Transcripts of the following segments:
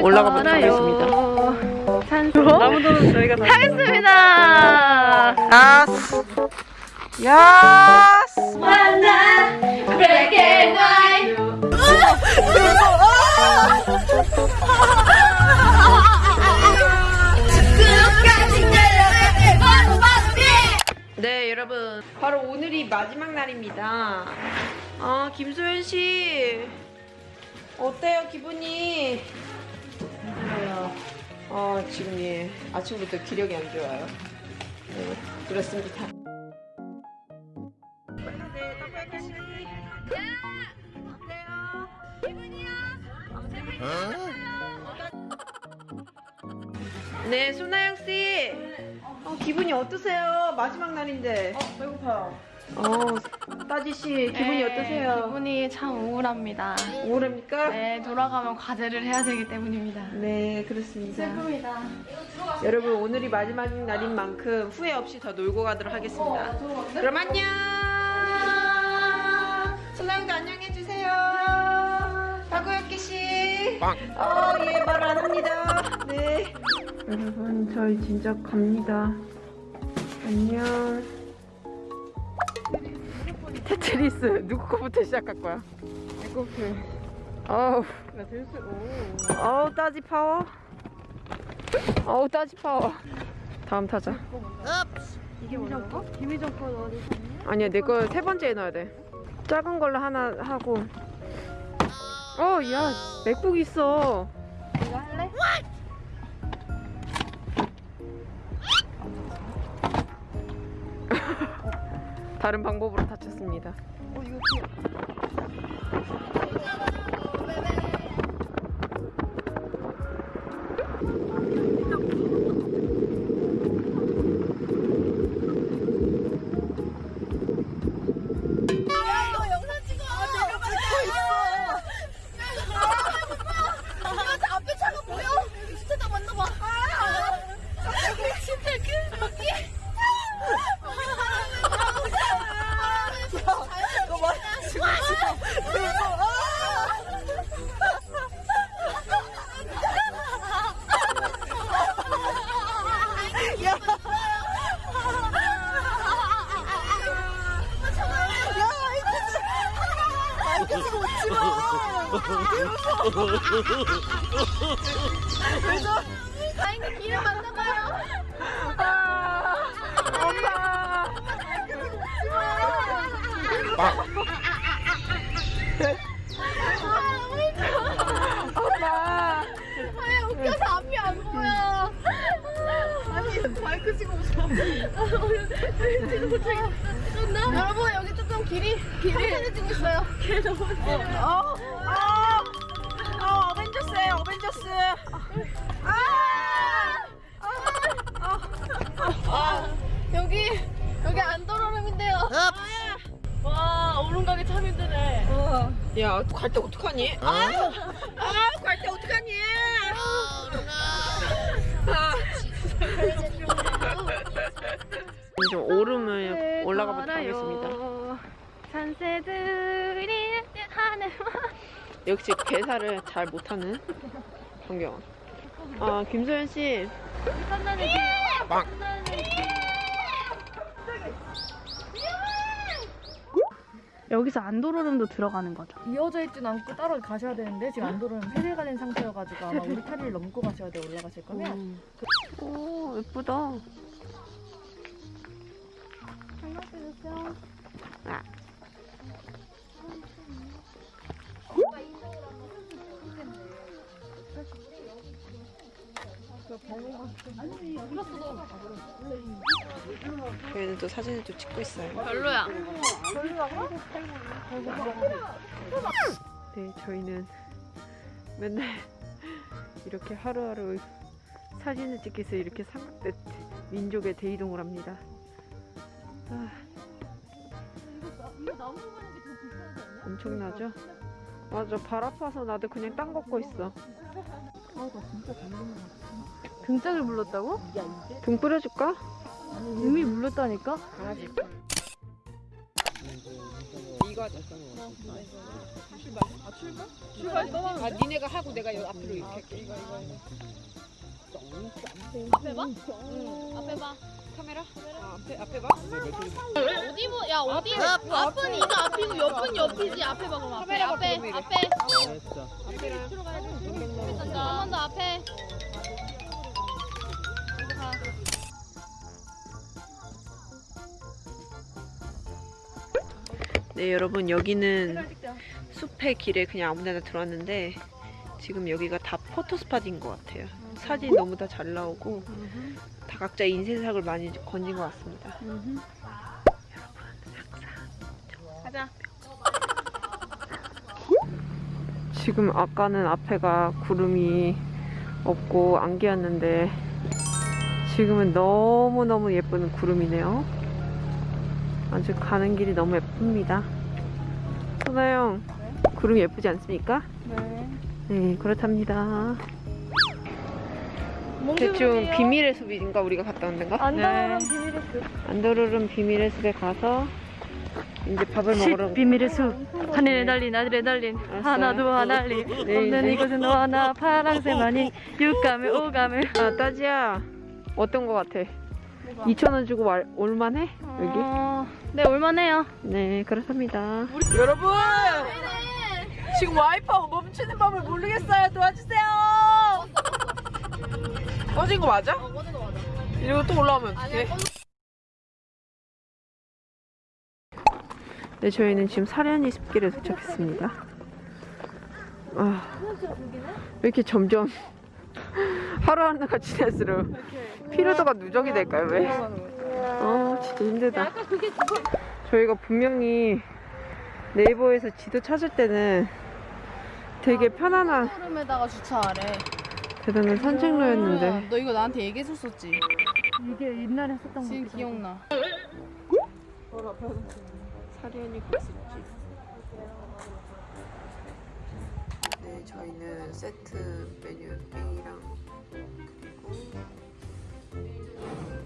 올라가 보도록 하겠습니다. 산소. 나무도는 저희가 다 하겠습니다. 야스 야스 만나 black and white. 네 여러분. 바로 오늘이 마지막 날입니다. 아 김소연 씨. 어때요 기분이 아 지금 예 아침부터 기력이 안 좋아요 네 그렇습니다 네 소나영 씨. 어, 기분이 어떠세요? 마지막 날인데. 어, 배고파요. 어, 따지 씨, 기분이 어떠세요? 네, 기분이 참 우울합니다. 우울합니까? 네, 돌아가면 과제를 해야 되기 때문입니다. 네, 그렇습니다. 슬픕니다. 여러분, 오늘이 마지막 날인 만큼 후회 없이 더 놀고 가도록 하겠습니다. 그럼 안녕! 소나영도 안녕해 주세요. 박우혁기 씨. 어, 예, 말 안 합니다. 네. 여러분, 저희 진짜 갑니다. 안녕. 테트리스 누구 거부터 시작할 거야? 내 거부터. 어우. 나 될수. 어우 따지 파워. 어우 따지 파워. 다음 타자. 이게 뭐라고? 김희정 거 어디 아니야 내 거 세 번째에 넣어야 돼. 작은 걸로 하나 하고. 어, 야 맥북 있어. 다른 방법으로 다쳤습니다. 어, 이거 다행히 길을 만나봐요. 엄마. 엄마. 왜 웃겨서 앞이 안 보여? 아니 마이크 찍고 웃어. 여러분 여기 조금 길이 길이 편해지고 있어요. 길 너무 어, 어, 어, 어벤져스예요, 어벤져스. 여기 여기 안도로름인데요. 와 오른 가기 참 힘드네. 야, 갈 때 어떡하니? 아, 아, 갈때 어떡하니? 아. 좀 오름을 올라가 보도록 하겠습니다. 산새들이 하늘 역시 개사를 잘 못하는 정경. 아, 김소연 씨. 빵. 여기서 안도로름도 들어가는 거죠. 이어져 있진 않고 따로 가셔야 되는데 지금 안도로름 폐쇄가 된 상태여가지고 아마 우리 타리를 넘고 가셔야 돼 올라가실 거면. 음. 오, 예쁘다. 아. 저희는 또 사진을 또 찍고 있어요. 별로야. 네, 저희는 맨날 이렇게 하루하루 사진을 찍기 위해서 이렇게 삼각대 민족의 대이동을 합니다. 아, 엄청나죠? 맞아, 발 아파서 나도 그냥 땅 걷고 있어. 등짝을 물렀다고? 등 뿌려줄까? 이미 물렀다니까? 이거 하자. 출발. 아 출발? 출발 떠나는데? 아 니네가 하고 내가 여기 앞으로 이렇게 할게. 이거 이거 이거. 앞에 봐? 응. 앞에 봐. 카메라? 아, 앞에 앞에 봐. 어디 보? 야 어디? 앞은 이거 앞이고 옆은 옆이지. 앞에 봐 그럼 앞에. 카메라가 앞에 보이게. 앞에. 앞에랑 간다. 한번더 앞에. 이거 네 여러분 여기는 숲의 길에 그냥 아무데나 들어왔는데 지금 여기가 다 포토 스팟인 것 같아요. 사진 너무 다 잘 나오고 다 각자 인쇄삭을 많이 건진 것 같습니다. 가자. 지금 아까는 앞에가 구름이 없고 안개였는데 지금은 너무너무 예쁜 구름이네요. 아주 가는 길이 너무 예쁩니다. 소나영, 구름이 예쁘지 않습니까? 네. 네, 그렇답니다. 대충 비밀의 숲인가 우리가 갔다 온 데인가? 안다른 비밀의 숲. 안도르름 비밀의 숲에 가서 이제 밥을 먹으러 비밀의 숲. 하늘에 달린 아들에 달린 알았어요. 하나도 하나리 네, 없는 네. 이곳은 너 하나 파랑새만이 육감을 오감을 아 따지야 어떤 거 같아? 2천 원 주고 말, 올만해? 여기? 어, 네 올만해요. 네 그렇답니다. 여러분! 지금 와이파이 멈추는 법을 모르겠어요. 도와주세요! 꺼진 거 맞아? 이거 또 올라오면 어떡해? 네 저희는 지금 사려니 숲길에 도착했습니다. 아, 왜 이렇게 점점 하루하루가 지날수록 피로도가 누적이 될까요 왜? 아 진짜 힘들다 저희가 분명히 네이버에서 지도 찾을 때는 되게 편안한 푸름에다가 주차하래. 대단한 산책로였는데 너 이거 나한테 얘기했었었지. 이게 옛날에 했었던 지금 기억나. 사려니 국수집 네 저희는 세트 메뉴 A랑 그리고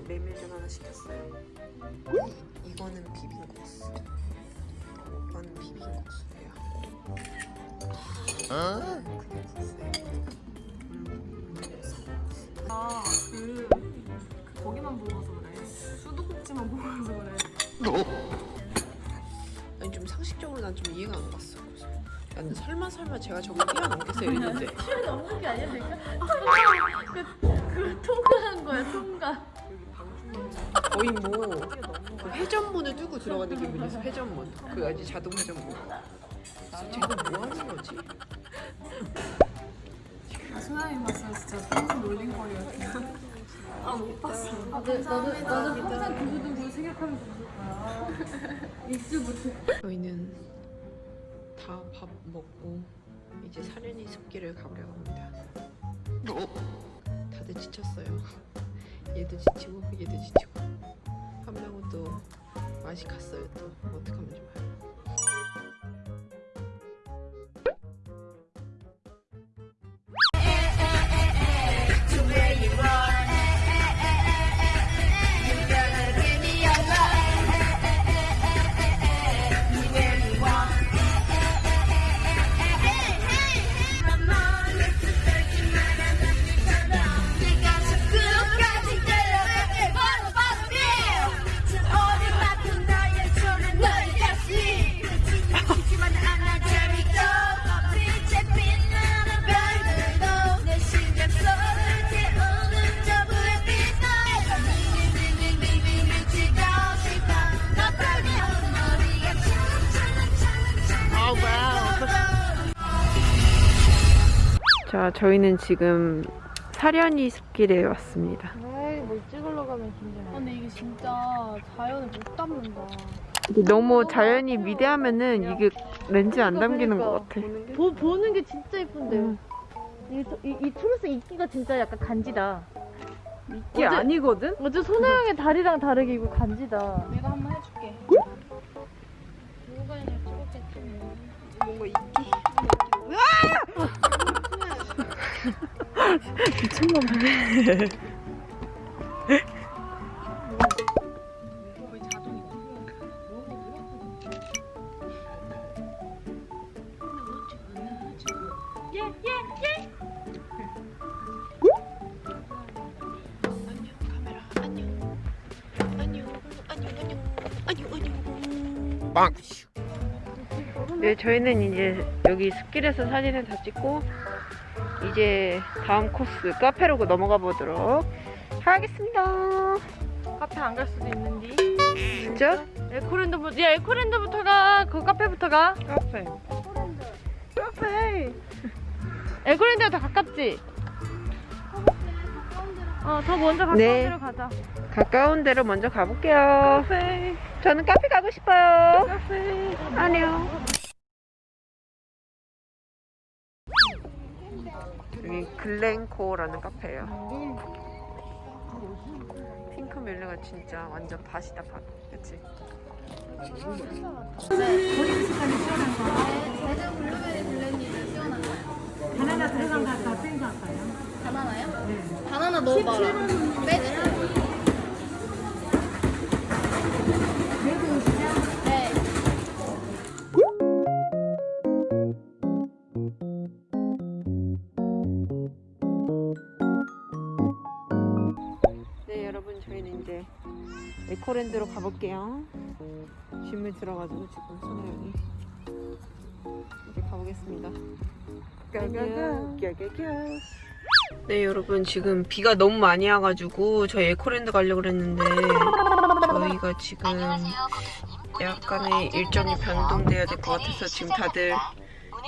메밀전 하나 시켰어요 이, 이거는 비빔국수 이건 비빔국수예요 그냥 국수예요 아, 그, 그 거기만 보고서 그래. 수도꼭지만 보고서 그래. 아니 좀 상식적으로 난 좀 이해가 안 갔어. 그래서 설마 설마 제가 저걸 뛰어넘겠어 이랬는데 없는 게 아니야 내가? 그 통과한 거야 통과. 거의 뭐그 회전문을 뚫고 들어가는 기분이었어. 회전문. 그 아주 자동 회전문. 쟤는 뭐 하는 거지? 아, 소나이 봤으면 진짜 평생 놀림거리였어. 아, 못 봤어. 아, 나도 나도 항상 두고두고 생각하면서 볼 거야. 잊지 못해. 저희는 다 밥 먹고 이제 사려니 숲길을 가보려고 합니다. 지쳤어요. 얘도 지치고 얘도 지치고 한 명은 또 맛이 갔어요. 또 어떡하면 좋아요. 자, 저희는 지금 사려니 숲길에 왔습니다. 아이 뭘 찍으러 가면 긴장해. 근데 이게 진짜 자연을 못 담는다. 너무 자연이 미대하면은 이게 렌즈 안 담기는 것 같아. 보, 보는 게 진짜 예쁜데. 음. 이, 초- 이, 이 초록색 이끼가 진짜 약간 간지다. 이게 어제- 아니거든? 어제 소나영의 다리랑 다르게 이거 간지다. 내가 한번 해줄게. 누가 이제 찍었겠지. 뭔가 이끼. 거의 자동이 저희는 이제 여기 숲길에서 사진을 다 찍고 이제 다음 코스 카페로 넘어가 보도록 하겠습니다. 카페 안 갈 수도 있는데. 진짜? 에코랜드부터 야 에코랜드부터 가. 그 카페부터 가. 카페. 카페. 에코랜드가 더 가깝지? 어, 더 먼저 가까운 네. 데로 가자. 가까운 데로 먼저 가볼게요. 저는 카페 가고 싶어요. 안녕. 여기 글렌코라는 카페예요. 핑크 멜레가 진짜 완전 밭이다 밭. 그치? 바나나요? 바나나 넣어봐라. 빼주세요. 랜드로 가볼게요. 짐을 들어가지고 지금 손에 이제 가보겠습니다. 네 여러분 지금 비가 너무 많이 와가지고 저희 에코랜드 가려고 그랬는데 저희가 지금 약간의 일정이 변동돼야 될 것 같아서 지금 다들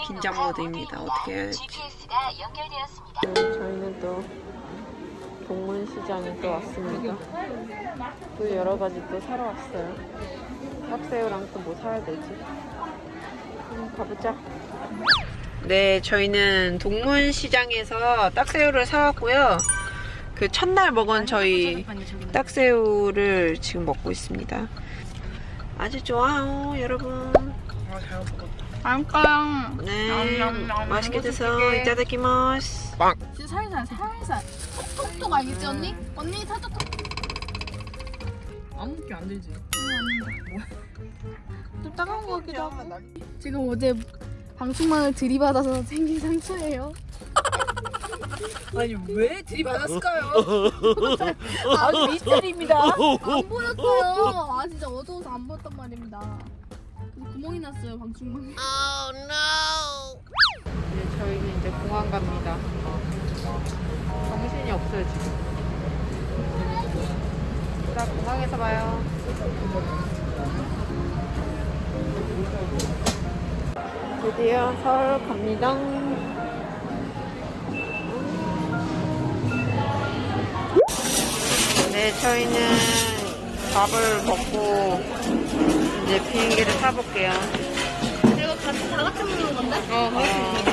긴장 모드입니다. 어떻게 해야 할지. 네, 저희는 또 동문시장에 또 왔습니다. 또 여러 가지 또 사러 왔어요. 딱새우랑 또 뭐 사야 되지? 음, 가보자. 네, 저희는 동문시장에서 딱새우를 사왔고요. 그 첫날 먹은 저희 딱새우를 지금 먹고 있습니다. 아주 좋아요, 여러분. 안까요. 네, 맛있게 드세요. 이따다키마스. 진짜 살살 살살. 톡톡톡 알겠지 언니? 언니 살짝 톡. 아무 게안 되지. 좀 따가운 것 같기도 하고. 지금 어제 방충망을 들이받아서 생긴 상처예요. 아니 왜 들이받았을까요? 아주 미스터리입니다. 안 보였어요. 아 진짜 어두워서 안 보였단 말입니다. 구멍이 났어요 방충망에. 이제 저희는 이제 공항 갑니다. 정신이 없어요, 지금. 자, 공항에서 봐요. 드디어 서울 갑니다. 네, 저희는 밥을 먹고 이제 비행기를 타볼게요. 이거 같이 다 같이 먹는 건데? 어, 어.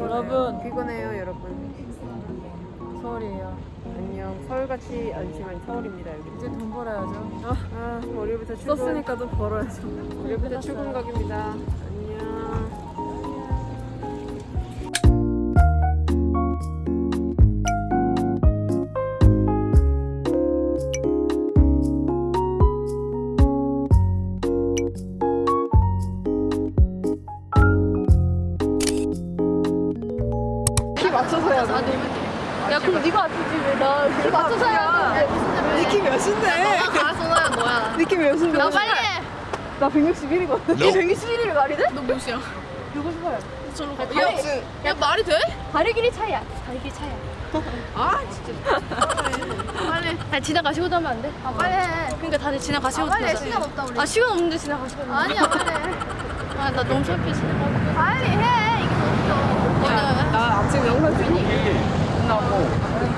여러분 피곤해요 여러분 서울이에요. 안녕 서울같이 않지만 서울입니다 여기 이제 돈 벌어야죠. 아, 아 월요일부터 출근 썼으니까 돈 벌어야죠. 월요일부터 출근 각입니다 안녕 나 161이거든. 니 161이 말이 돼? 너 몇이야? 누구 싶어요? 저로 가. 야, 야 말이 돼? 다리 길이 차이야. 다리 길이 차이야. 아 진짜 빨리. 아니 지나가시고도 하면 안 돼? 아 빨리 해. 그러니까 다들 지나가시고. 아, 빨리 해. 시간 없다 우리. 아 시간 없는데 지나가시고. 아니야 빨리 해. 아나 너무 창피해 지나가. 빨리 해. 이게 더 웃겨. 야, 나 아침 영상 찍니?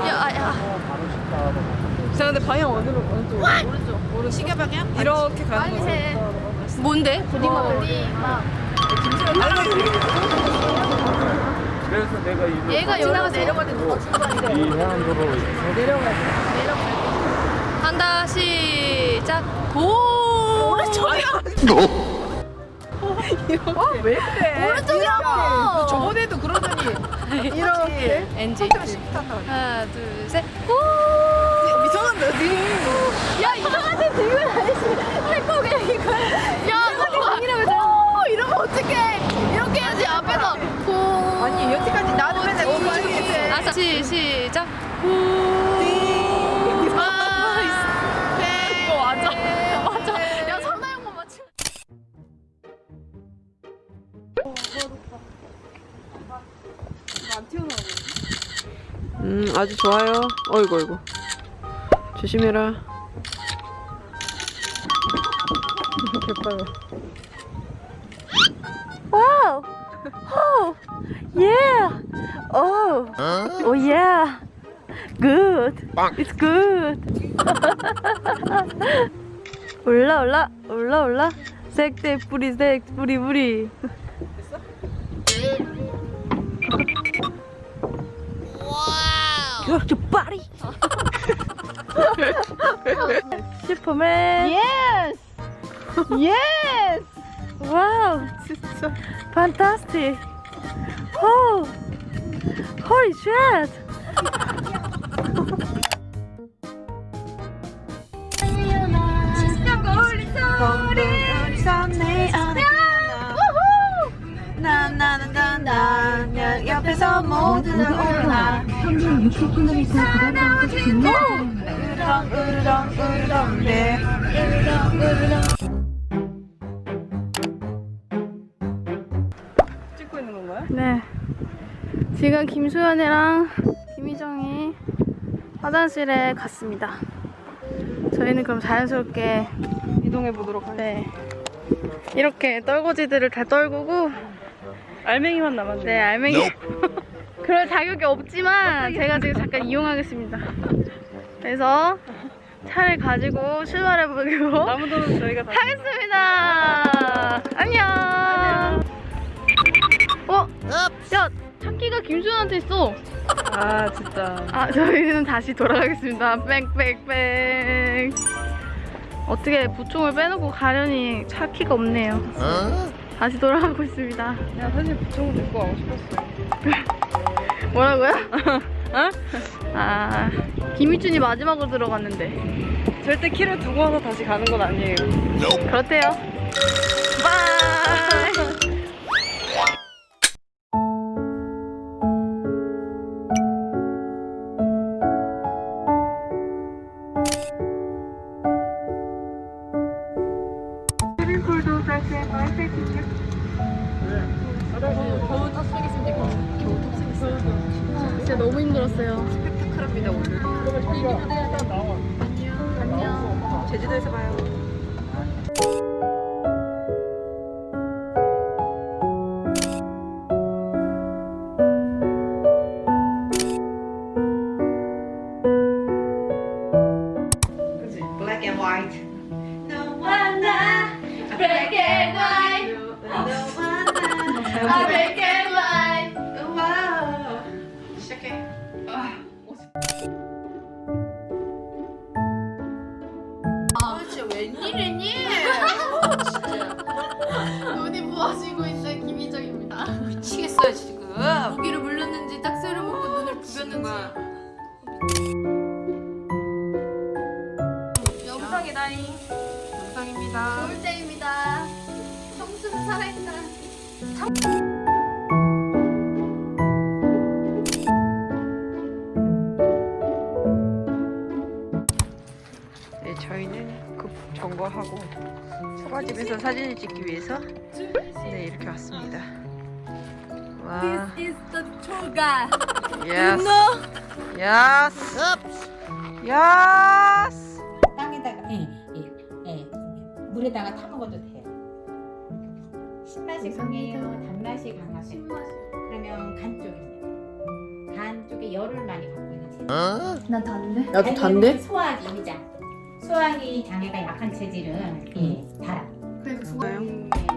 야, 아, 야. 자, 근데 방향 어디로? 어느 쪽? 오른쪽. 오른쪽. 시계 방향? 이렇게 가는 빨리 거지. 해. 뭔데? 보디막. 그래서 내가 이거 얘가 여기로 내려갈 때 누가 출발이래? 이 해안도로 간다 시작. 오 오른쪽이야. 왜 그래? 오른쪽이라고. 저번에도 그러더니 이렇게 엔지. 하나 둘 셋. 오. 어디? 야 이상한데 지금 아저씨 태코 그냥 이거. 야 이러면 어, 이러면 어떡해. 이렇게 해야지 앞에서. 고 아니 여태까지 나는 어, 맨날 고 이렇게 아싸 시, 시작. 아, 아, 네. 네. 어, 네. 음 아주 좋아요. 어이구 어이구. 조심해라. 개빨라. 와우. 호. 예. 오. 오 예. Good. It's good. 올라 올라 올라 올라. 색대 뿌리 색 뿌리 뿌리. You're your body. 슈퍼맨. Yes! Yes! 와우, 진짜 fantastic. 호, holy shit. 나나나나 옆에서 모두들 오나 평균 60km 구간을 중요 으르렁 으르렁 으르렁 네 찍고 있는 건가요? 네. 지금 김소연이랑 김희정이 화장실에 갔습니다. 저희는 그럼 자연스럽게 이동해 보도록 하겠습니다. 네. 이렇게 떨거지들을 다 떨구고 알맹이만 남았네요. 네, 알맹이. 그럴 자격이 없지만 제가 지금 잠깐 이용하겠습니다. 그래서 차를 가지고 출발해 보기로 아무도는 저희가 다 하겠습니다. 안녕. 어? 야, 차키가 김수현한테 있어. 아 진짜 아, 저희는 다시 돌아가겠습니다. 뺑뺑뺑. 어떻게 부총을 빼놓고 가려니 차키가 없네요. 다시 돌아가고 있습니다. 야 사실 부총을 듣고 가고 싶었어요. 뭐라고요? 어? 아, 김희준이 마지막으로 들어갔는데. 절대 키를 두고 와서 다시 가는 건 아니에요. 그렇대요. 바이! 영상입니다 좋을 때입니다. 청순 살아있다. 네, 저희는 급 점거하고 소바집에서 사진을 찍기 위해서 네 이렇게 왔습니다. 와. is the toga. 예스. 예 물에다가 타 먹어도 돼요. 신맛이 강해요, 단맛이 강하세요. 그러면 간 쪽입니다. 간 쪽에 열을 많이 갖고 있는 체질. 난 단데. 나도 단데? 소화기 위장. 소화기 장애가 약한 체질은 예, 달아. 그래서 그거 예,